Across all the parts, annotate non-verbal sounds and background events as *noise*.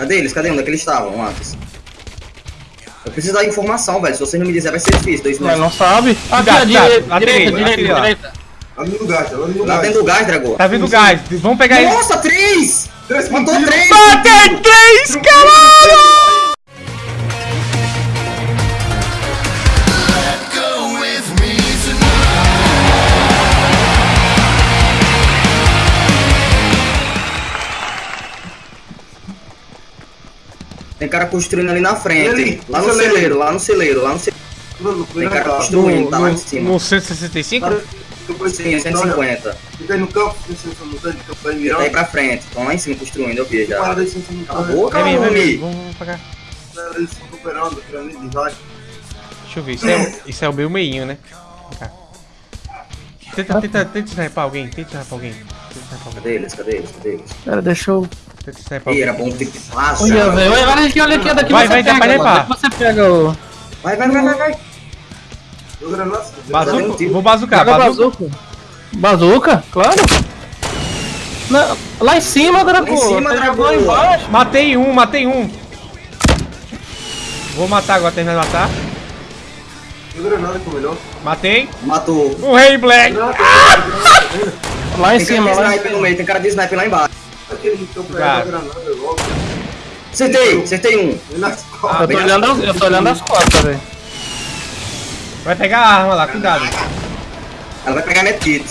Cadê eles? Cadê? Onde é que eles estavam antes? Eu preciso dar informação, velho. Se vocês não me disserem, vai ser difícil. Dois minutos. não sabe. Aqui, Cuidado, à direita, direita, direita, direita. Ali no gás, no Lá gás. dentro do gás, Dragô. Tá vindo gás. Vamos pegar ele. Nossa, três! Três Matou três! Matei três, caralho! Tem cara construindo ali na frente. Ali, lá no no celeiro. celeiro, lá no celeiro, lá no celeiro. Tem cara construindo, tá lá em No, cima. no 165? Depois Sim, Olha, 150. Fica aí no campo, no campo aí Tá pra frente. Estão lá em cima construindo, eu vi já. No a boca, homem. Vamos. Eles estão recuperando, tirando de vai. Deixa eu ver. Isso é, isso é o meu meinho, né? Cá. Tenta, tenta, tenta sniper alguém. Tenta sniper alguém. Tenta sniper alguém. Cadê eles? Cadê eles? Cadê eles? Pera, deixa eu... Sniper Ih, alguém. era bom ter que passar. Olha, velho. Olha, olha aqui, olha aqui. Daqui Vai, você vai, pega, pra levar. Daqui você pega o... Vai, vai, vai, vai, vai. Bazuca, vou bazucar. Bazuca. bazuca. Bazuca? Claro. Não, lá em cima, Draco. Lá em cima, Você Draco. jogou embaixo. Matei um, matei um. Vou matar agora, terminar de matar. Matei. Matou. O Rei Black. Lá em Tem cara de cima, lá em sniper no meio, tem cara de sniper lá embaixo. Aquele granada logo. Acertei, acertei um. Costas. Eu tô olhando, as- eu tô olhando as costas, velho. Vai pegar a arma lá, cuidado. Ela vai pegar medkit.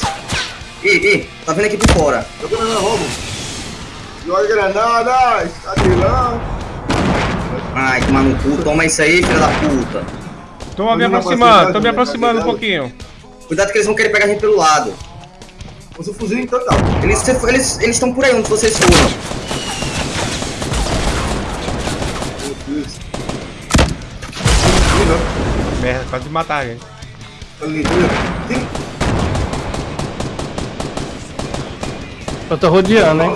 Ih, ih, tá vindo aqui por fora. Deu granada logo. Joga granada, está de lá. Ai, tomar no cu, toma isso aí, filha da puta. Tô me aproximando, tô me aproximando um pouquinho. Cuidado que eles vão querer pegar a gente pelo lado. Usa o fuzil então tá. Eles estão eles, eles estão por aí onde vocês foram. Meu Deus. Merda, quase me matar, gente. Ali, ali. Sim. Eu tô rodeando, hein.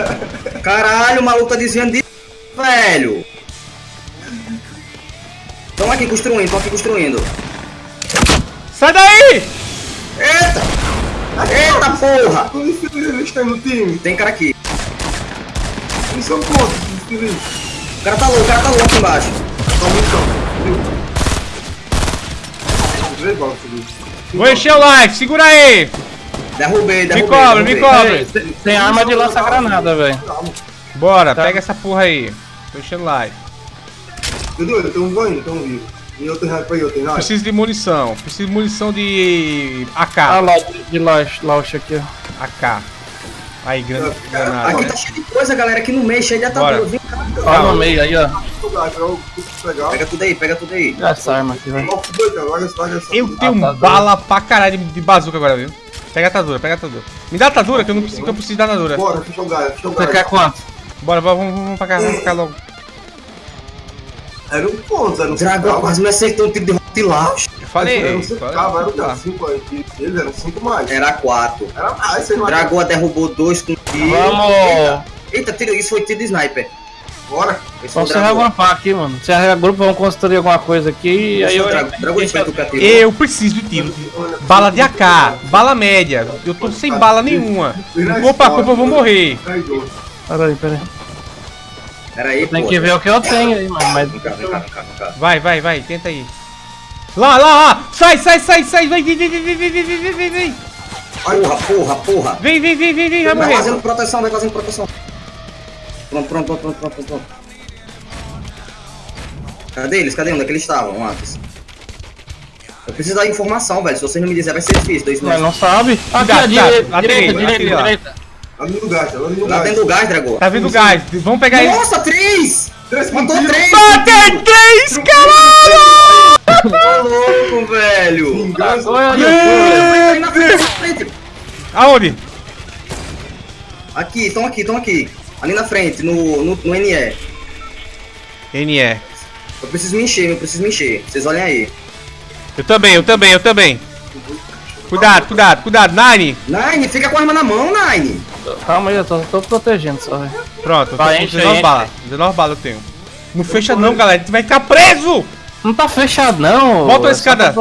*laughs* Caralho, o maluco tá desviando de. Velho! Estão aqui construindo, estão aqui construindo. Sai daí! Eita! Eita porra! Civis eles têm no time? Tem cara aqui. Eles são quantos os civis? O cara tá louco, o cara tá louco aqui embaixo. Só munição. Três balas, civil. Vou encher o life, segura aí! Derrubei, Me derrubei. cobre, me derrubei. cobre! Tem, tem arma de lança-granada, velho. Bora, Tá. pega essa porra aí. Tô enchendo life. Entendeu? Tem um ganho, tem um vivo. E eu tenho raiva aí, eu tenho raiva. Preciso de munição. Preciso de munição de AK. Ah lá, de, de aqui, ó. AK. Aí, grande granada. Aqui tá cheio de coisa, galera. Aqui no meio, cheio de atadura. Vem cá. Ó no meio aí, ó. Pega tudo aí, pega tudo aí. Essa arma aqui, essa. Eu tenho Atadura. bala pra caralho de, bazuca agora, viu? Pega a atadura, pega a atadura. Me dá a atadura que eu não preciso, que eu preciso da atadura. Bora, deixa eu jogar, deixa eu Você jogar. quer quanto? Bora, bora, vamos, vamos pra cá, vamos pra cá logo. Era um ponto, era um Dragão quase me acertou um tiro de rotilaus. Eu falei, Era um cinco, falei, cara, era vamos lá. um cinco aí. que Eles eram cinco mais. Era quatro. Era mais, você Dragoa derrubou dois com tiro. Vamos! Eita, tiro, isso foi tiro de sniper. Bora. Se Dragoa. reagrupar aqui, mano. Se grupo, vamos construir alguma coisa aqui e aí eu... o catiro. Eu preciso de tiro. Bala de AK, bala média. Eu tô sem bala nenhuma. Não vou pra culpa, eu vou morrer. Peraí, peraí. Pera aí, Tem que ver o que eu tenho aí, mano. Mas Vem cá, vem cá, vem cá, vem cá. Vai, vai, vai, tenta aí. Lá, lá, lá! Sai, sai, sai, sai! Vai, vem, vem, vem, vem, vem, vem, vem, vem, vem! Porra, porra, porra. Vem, vem, vem, vem, vem, vai Vai morrer! fazendo proteção, vai fazendo proteção. Pronto, pronto, pronto, pronto, pronto, pronto. Cadê eles? Cadê? Onde é que eles estavam antes? Eu preciso dar informação, velho. Se vocês não me disserem, vai ser difícil. Dois não sabe. Cuidado. direita, direita, direita, Ali no gás, no Lá gás. dentro do gás, Dragoa. Tá vindo gás, vamos pegar ele. Nossa, três! Três Matou pontinhos. três! Matei três, caralho! Tá louco, velho! Vingança. Olha ali, Aí na frente, na frente. Aonde? Aqui, estão aqui, estão aqui. Ali na frente, no, no, no NE. NE. Eu preciso me encher, eu preciso me encher. Vocês olhem aí. Eu também, eu também, eu também. Cuidado, cuidado, cuidado, Nine! Nine, fica com a arma na mão, Nine. Calma aí, eu tô, tô protegendo só, velho. Pronto, eu tô Vai, com enche, 19 enche. balas. 19 balas eu tenho. Não fecha não, galera, a gente vai ficar preso! Não tá fechado, não. Bota a é escada.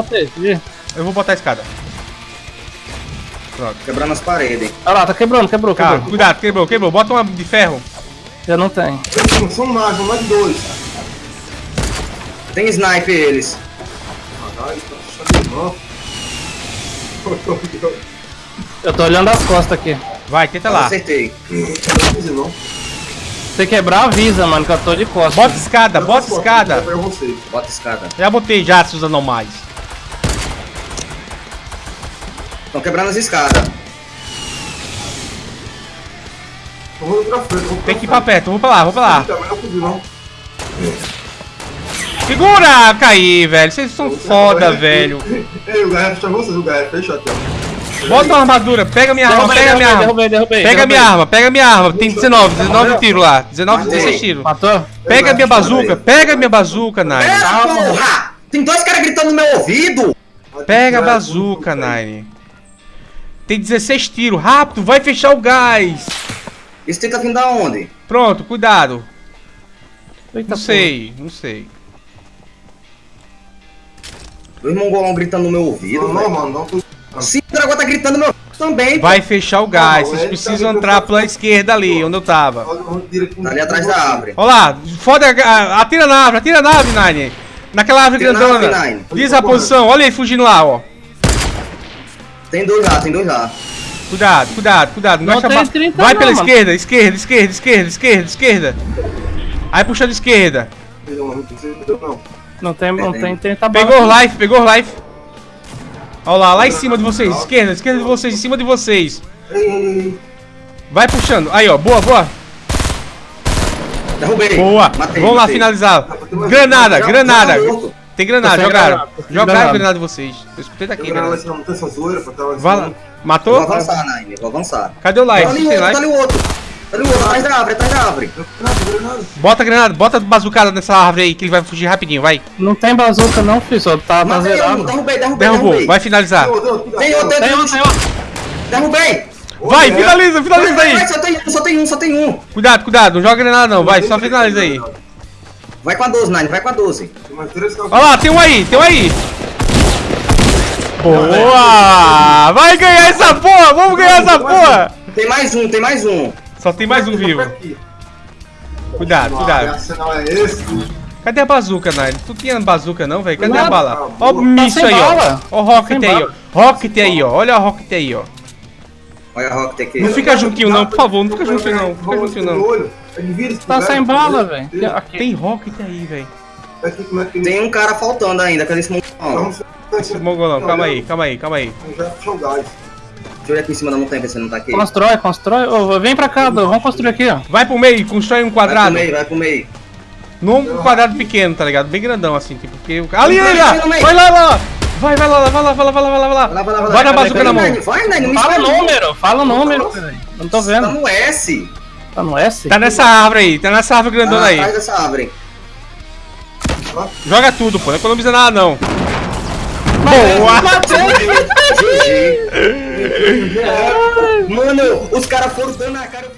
Eu vou botar a escada. Quebrando as paredes. Olha lá, tá quebrando, quebrou, Calma, quebrou. cuidado, quebrou, quebrou. Bota uma de ferro. Eu não tenho. São- São mais, são mais de dois. Tem sniper eles. Caralho, tá fechando de mão. Eu tô olhando as costas aqui. Vai, tenta lá. Acertei. Não não. Se quebrar, avisa, mano, que eu tô de costas. Bota escada, bota escada. Você. Bota escada. Já botei já, seus anomais. Estão quebrando as escadas. Tem que ir pra perto, vou pra lá, vou pra lá. Não fudi não. Segura! Caí, velho. Vocês são foda, velho. Ei, o Garrett tá vocês, o Garrett, fecha até. Bota uma armadura, pega minha arma, pega minha arma. Pega minha arma, pega minha arma. Tem 19, 19 tiros lá. 19, Matei. 16 tiros. Matou? Pega minha bazuca, pega minha bazuca, Nine. Porra! Tem dois caras gritando no meu ouvido! Pega a bazuca, Nine. Tem 16 tiros, rápido, vai fechar o gás. Isso tenta vir da onde? Pronto, cuidado. Não sei, não sei. Dois mongolão gritando no meu ouvido. Não, não, mano, não. Sim, o dragão tá gritando no meu ouvido também. Vai fechar o gás, Não, vocês ele precisam tá- entrar pela esquerda ali, onde eu tava. Tá ali atrás da árvore. Olha lá, foda, a- atira na árvore, atira na árvore, Nine. Naquela árvore Atira na grandona. árvore, Nine. Diz a posição, olha ele fugindo lá, ó. Tem dois lá, tem dois lá. Cuidado, cuidado, cuidado. Não, Não gasta tem ba- 30 Vai não, pela mano. esquerda, esquerda, esquerda, esquerda, esquerda, esquerda. Aí puxando esquerda. Não, não não. Não tem, não tem 30 Pegou balas. life, pegou life. Olha lá, lá em cima de vocês, esquerda, esquerda de vocês, em cima de vocês. Vai puxando. Aí, ó, boa, boa. Derrubei. Boa. Matei, Vamos lá matei. finalizar. Granada, Já- granada. morto. Tem granada, jogaram. granada, Jogaram granada. granada de vocês. Eu escutei daqui, lá granada. lá Vai lá. cima. Vou Matou? avançar, Nine, vou avançar. Cadê o Tá life? ali Tem o outro, tá ali o outro. O outro, atrás da árvore, atrás da árvore. Nada, nada. Bota a granada, bota a bazucada nessa árvore aí que ele vai fugir rapidinho, vai. Não tem bazuca não, filho. Só tá, tá zerado. derrubei, derrubei, Derrubou, derrubei. vai finalizar. Tem outro, tem Tem um, outro. tem um. Derrubei. Vai, Olha, finaliza, finaliza vai, aí. vai, só tem um, só tem um, só tem um. Cuidado, cuidado, não joga granada não, vai, só finaliza aí. Vai com a 12, Nine, vai com a 12. Tem mais três caras. Olha lá, tem um aí, tem um aí. Boa! Vai ganhar essa porra, vamos ganhar essa porra. Tem mais um, tem mais um. Só tem mais um vivo. Cuidado, cuidado. é? Cadê a bazuca, Nine? Tu tinha bazuca não, velho? Cadê a Nada. bala? Ó o Tá míssil aí, ó. bala. Ó o rocket aí, ó. Rocket aí, ó. Olha a rocket aí, ó. Olha a Rocket aqui. Não fica juntinho não, por favor, não fica juntinho não. Fica juntinho não. Tá sem bala, velho. Tem rocket aí, velho. É Tem um cara faltando ainda, cadê esse mongolão? Esse mongolão, calma aí, calma aí, calma aí. Deixa eu olhar aqui em cima da montanha, ver se não tá aqui. Constrói, constrói. Ô, vem pra cá. Vamos construir aqui, ó. Vai pro meio, constrói um Vai pro quadrado. meio, vai pro meio. Num quadrado pequeno, tá ligado? Bem grandão assim, tipo, porque... o- Ali, Vai, ali, lá! vai. Vai lá, lá! Vai, vai lá, lá, vai lá, vai lá, vai lá, vai lá, vai lá. Vai lá, vai lá, vai lá. Vai na bazuca na mão. Vai, Nine, não me Fala o número, fala o número, velho. Não tô Tá vendo. no S. Tá no S? Tá nessa árvore aí, tá nessa árvore Tá grandona aí. atrás dessa árvore. Joga tudo, pô, não economiza nada não. Boa! GG. Mano, os caras foram dando na cara,